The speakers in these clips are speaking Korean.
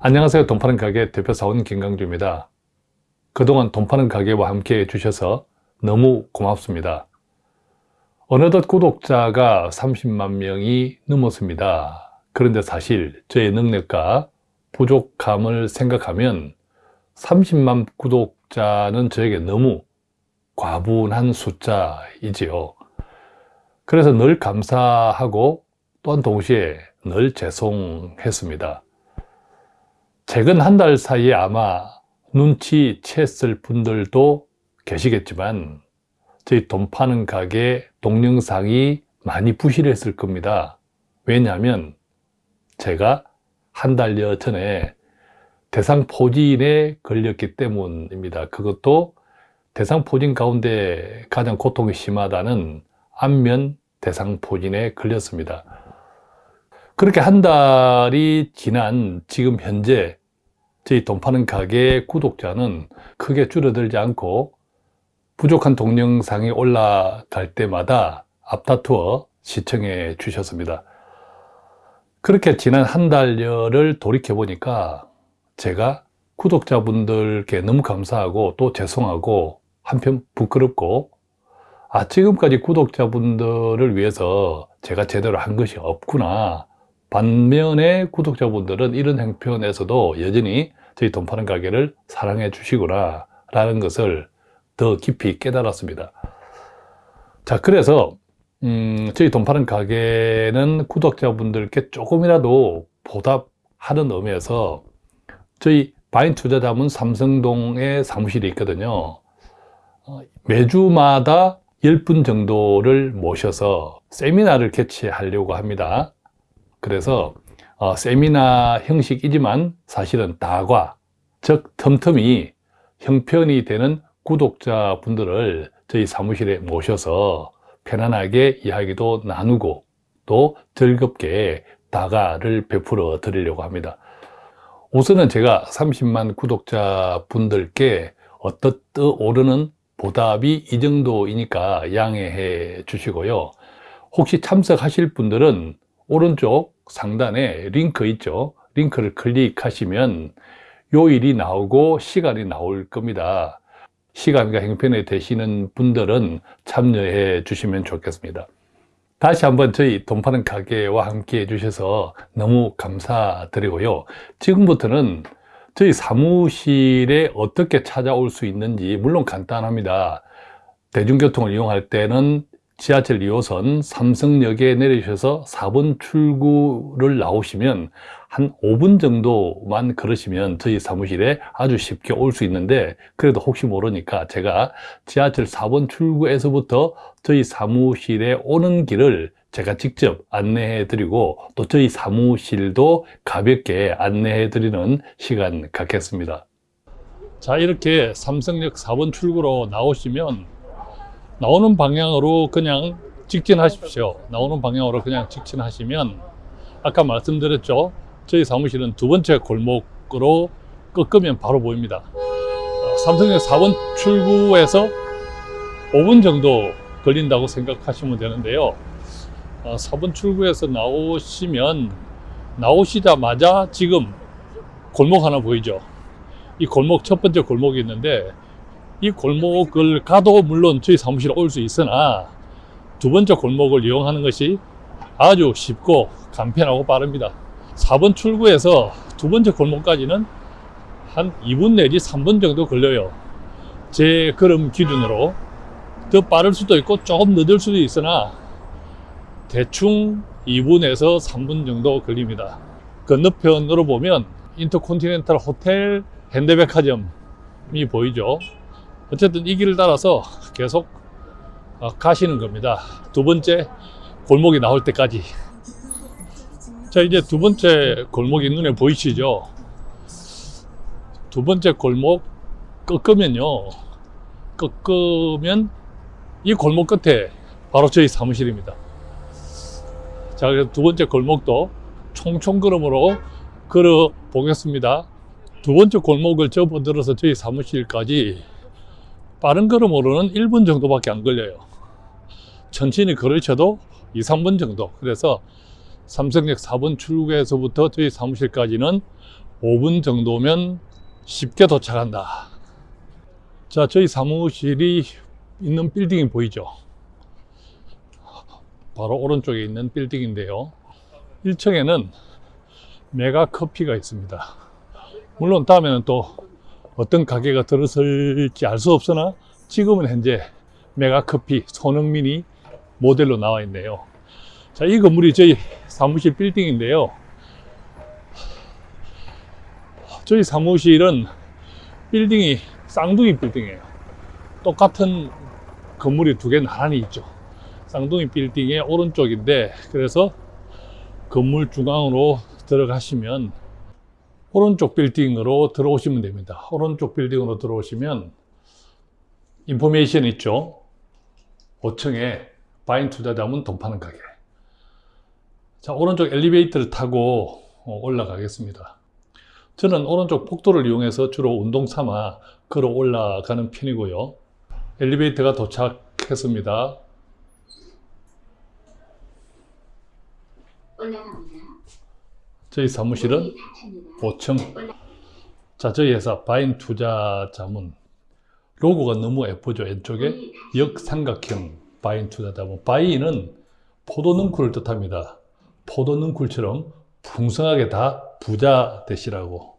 안녕하세요. 돈 파는 가게 대표 사원 김강주입니다. 그동안 돈 파는 가게와 함께 해주셔서 너무 고맙습니다. 어느덧 구독자가 30만 명이 넘었습니다. 그런데 사실 저의 능력과 부족함을 생각하면 30만 구독자는 저에게 너무 과분한 숫자이지요. 그래서 늘 감사하고 또한 동시에 늘 죄송했습니다. 최근 한 달 사이에 아마 눈치챘을 분들도 계시겠지만 저희 돈 파는 가게 동영상이 많이 부실했을 겁니다. 왜냐하면 제가 한 달여 전에 대상포진에 걸렸기 때문입니다. 그것도 대상포진 가운데 가장 고통이 심하다는 안면 대상포진에 걸렸습니다. 그렇게 한 달이 지난 지금 현재 저희 돈 파는 가게 구독자는 크게 줄어들지 않고 부족한 동영상이 올라갈 때마다 앞다투어 시청해 주셨습니다. 그렇게 지난 한 달여를 돌이켜 보니까 제가 구독자분들께 너무 감사하고 또 죄송하고 한편 부끄럽고 아 지금까지 구독자분들을 위해서 제가 제대로 한 것이 없구나 반면에 구독자분들은 이런 형편에서도 여전히 저희 돈 파는 가게를 사랑해 주시구나 라는 것을 더 깊이 깨달았습니다. 자 그래서 음, 저희 돈 파는 가게는 구독자분들께 조금이라도 보답하는 의미에서 저희 바인 투자자문 삼성동에 사무실이 있거든요. 어, 매주마다 10분 정도를 모셔서 세미나를 개최하려고 합니다 그래서 어, 세미나 형식이지만 사실은 다과, 즉 틈틈이 형편이 되는 구독자분들을 저희 사무실에 모셔서 편안하게 이야기도 나누고 또 즐겁게 다가를 베풀어 드리려고 합니다. 우선은 제가 30만 구독자 분들께 어떻듯 오르는 보답이 이 정도이니까 양해해 주시고요. 혹시 참석하실 분들은 오른쪽 상단에 링크 있죠? 링크를 클릭하시면 요일이 나오고 시간이 나올 겁니다. 시간과 형편에 되시는 분들은 참여해 주시면 좋겠습니다. 다시 한번 저희 돈 파는 가게와 함께 해주셔서 너무 감사드리고요. 지금부터는 저희 사무실에 어떻게 찾아올 수 있는지 물론 간단합니다. 대중교통을 이용할 때는 지하철 2호선 삼성역에 내리셔서 4번 출구를 나오시면 한 5분 정도만 걸으시면 저희 사무실에 아주 쉽게 올 수 있는데 그래도 혹시 모르니까 제가 지하철 4번 출구에서부터 저희 사무실에 오는 길을 제가 직접 안내해 드리고 또 저희 사무실도 가볍게 안내해 드리는 시간 갖겠습니다. 자 이렇게 삼성역 4번 출구로 나오시면 나오는 방향으로 그냥 직진하십시오. 나오는 방향으로 그냥 직진하시면 아까 말씀드렸죠? 저희 사무실은 두 번째 골목으로 꺾으면 바로 보입니다. 어, 삼성역 4번 출구에서 5분 정도 걸린다고 생각하시면 되는데요. 4번 어, 출구에서 나오시면 나오시자마자 지금 골목 하나 보이죠? 이 골목 첫 번째 골목이 있는데 이 골목을 가도 물론 저희 사무실에 올 수 있으나 두 번째 골목을 이용하는 것이 아주 쉽고 간편하고 빠릅니다. 4번 출구에서 두 번째 골목까지는 한 2분 내지 3분 정도 걸려요. 제 걸음 기준으로 더 빠를 수도 있고 조금 늦을 수도 있으나 대충 2분에서 3분 정도 걸립니다. 건너편으로 보면 인터컨티넨탈 호텔 현대백화점이 보이죠 어쨌든 이 길을 따라서 계속 어, 가시는 겁니다. 두 번째 골목이 나올 때까지. 자 이제 두 번째 골목이 눈에 보이시죠? 두 번째 골목 꺾으면요. 꺾으면 이 골목 끝에 바로 저희 사무실입니다. 자 그래서 두 번째 골목도 총총 걸음으로 걸어 보겠습니다. 두 번째 골목을 접어들어서 저희 사무실까지 빠른 걸음으로는 1분 정도밖에 안 걸려요 천천히 걸으셔도 2, 3분 정도 그래서 삼성역 4번 출구에서부터 저희 사무실까지는 5분 정도면 쉽게 도착한다. 자, 저희 사무실이 있는 빌딩이 보이죠? 바로 오른쪽에 있는 빌딩인데요. 1층에는 메가 커피가 있습니다. 물론 다음에는 또 어떤 가게가 들어설지 알 수 없으나 지금은 현재 메가 커피 손흥민이 모델로 나와 있네요. 자, 이 건물이 저희 사무실 빌딩인데요. 저희 사무실은 빌딩이 쌍둥이 빌딩이에요. 똑같은 건물이 두 개 나란히 있죠. 쌍둥이 빌딩의 오른쪽인데 그래서 건물 중앙으로 들어가시면 오른쪽 빌딩으로 들어오시면 됩니다. 오른쪽 빌딩으로 들어오시면 인포메이션 있죠. 5층에 바인 투자자문 돈 파는 가게. 자, 오른쪽 엘리베이터를 타고 어, 올라가겠습니다. 저는 오른쪽 복도를 이용해서 주로 운동 삼아 걸어 올라가는 편이고요. 엘리베이터가 도착했습니다. 올라갑니다. 저희 사무실은 문이 닫힙니다. 5층. 자, 저희 회사 바인 투자 자문 로고가 너무 예쁘죠. 왼쪽에. 역삼각형 바인 투자 자문. 바이는 포도 능쿨을 뜻합니다. 포도 능쿨처럼 풍성하게 다 부자 되시라고.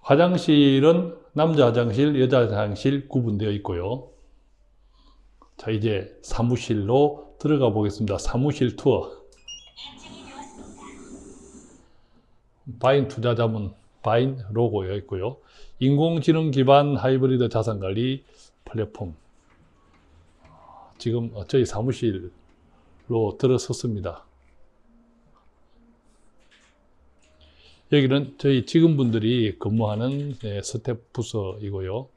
화장실은 남자 화장실, 여자 화장실 구분되어 있고요. 자, 이제 사무실로 들어가 보겠습니다. 사무실 투어. 바인 투자자문 바인 로고가 있고요. 인공지능 기반 하이브리드 자산관리 플랫폼. 지금 저희 사무실로 들어섰습니다. 여기는 저희 직원분들이 근무하는 네, 스태프 부서이고요.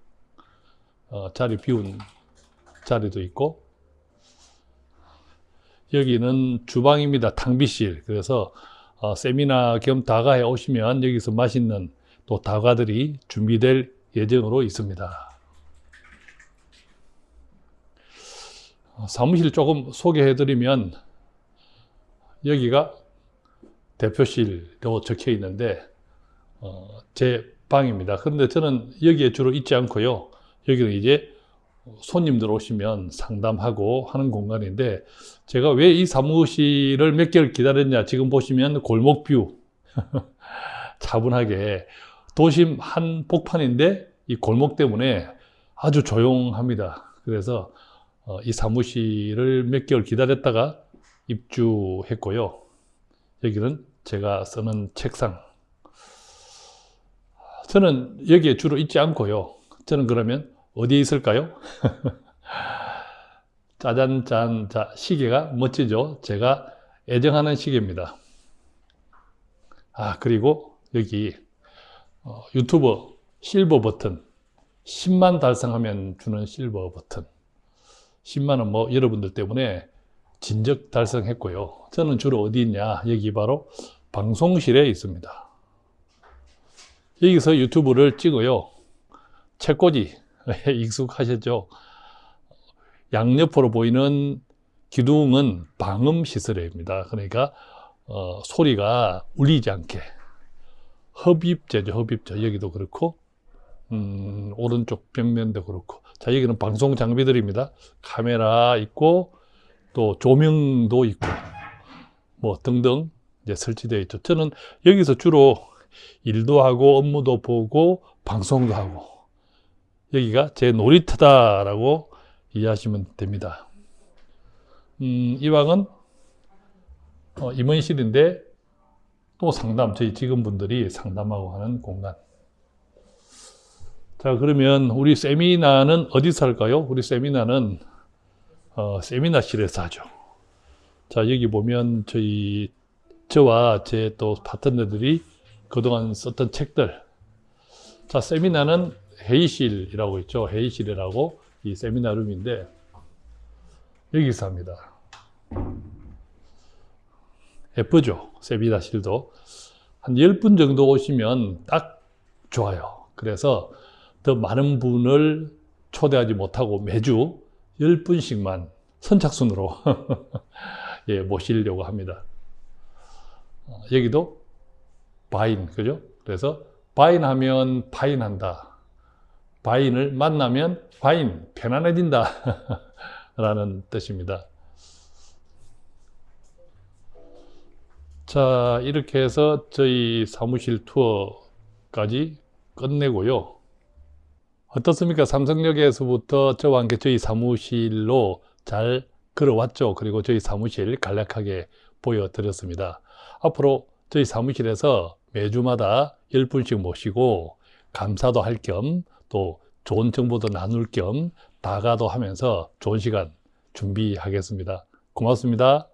어, 자리 비운 자리도 있고 여기는 주방입니다. 탕비실. 그래서 어, 세미나 겸 다가에 오시면 여기서 맛있는 또 다과들이 준비될 예정으로 있습니다. 어, 사무실 조금 소개해드리면 여기가 대표실로 적혀 있는데 어, 제 방입니다. 그런데 저는 여기에 주로 있지 않고요. 여기는 이제 손님들 오시면 상담하고 하는 공간인데 제가 왜 이 사무실을 몇 개월 기다렸냐 지금 보시면 골목뷰 차분하게 도심 한 복판인데 이 골목 때문에 아주 조용합니다. 그래서 어, 이 사무실을 몇 개월 기다렸다가 입주했고요. 여기는 제가 쓰는 책상. 저는 여기에 주로 있지 않고요. 저는 그러면 어디에 있을까요? 짜잔짠. 자, 시계가 멋지죠? 제가 애정하는 시계입니다. 아, 그리고 여기 어, 유튜버 실버 버튼. 10만 달성하면 주는 실버 버튼. 10만은 뭐 여러분들 때문에 진적 달성했고요. 저는 주로 어디 있냐? 여기 바로 방송실에 있습니다. 여기서 유튜브를 찍어요. 책꽂이 익숙하셨죠? 양옆으로 보이는 기둥은 방음 시설입니다. 그러니까 어, 소리가 울리지 않게 흡입제죠. 흡입제 여기도 그렇고 음, 오른쪽 벽면도 그렇고 자 여기는 방송 장비들입니다. 카메라 있고 또 조명도 있고 뭐 등등 이제 설치되어 있죠. 저는 여기서 주로 일도 하고 업무도 보고 방송도 하고 여기가 제 놀이터다라고 이해하시면 됩니다. 음, 이 방은 어, 임원실인데 또 상담, 저희 직원분들이 상담하고 하는 공간. 자, 그러면 우리 세미나는 어디서 할까요? 우리 세미나는 어, 세미나실에서 하죠. 자, 여기 보면 저희, 저와 제 또 파트너들이 그동안 썼던 책들. 자, 세미나는 회의실이라고 있죠. 회의실이라고 이 세미나룸인데 여기서 합니다. 예쁘죠? 세미나실도. 한 10분 정도 오시면 딱 좋아요. 그래서 더 많은 분을 초대하지 못하고 매주 10분씩만 선착순으로 예, 모시려고 합니다. 어, 여기도 바인, 그죠? 그래서 바인하면 파인한다. 바인을 만나면 바인, 편안해진다. 라는 뜻입니다. 자, 이렇게 해서 저희 사무실 투어까지 끝내고요. 어떻습니까? 삼성역에서부터 저와 함께 저희 사무실로 잘 걸어왔죠. 그리고 저희 사무실 간략하게 보여드렸습니다. 앞으로 저희 사무실에서 매주마다 10분씩 모시고 감사도 할 겸 또 좋은 정보도 나눌 겸 다가도 하면서 좋은 시간 준비하겠습니다. 고맙습니다.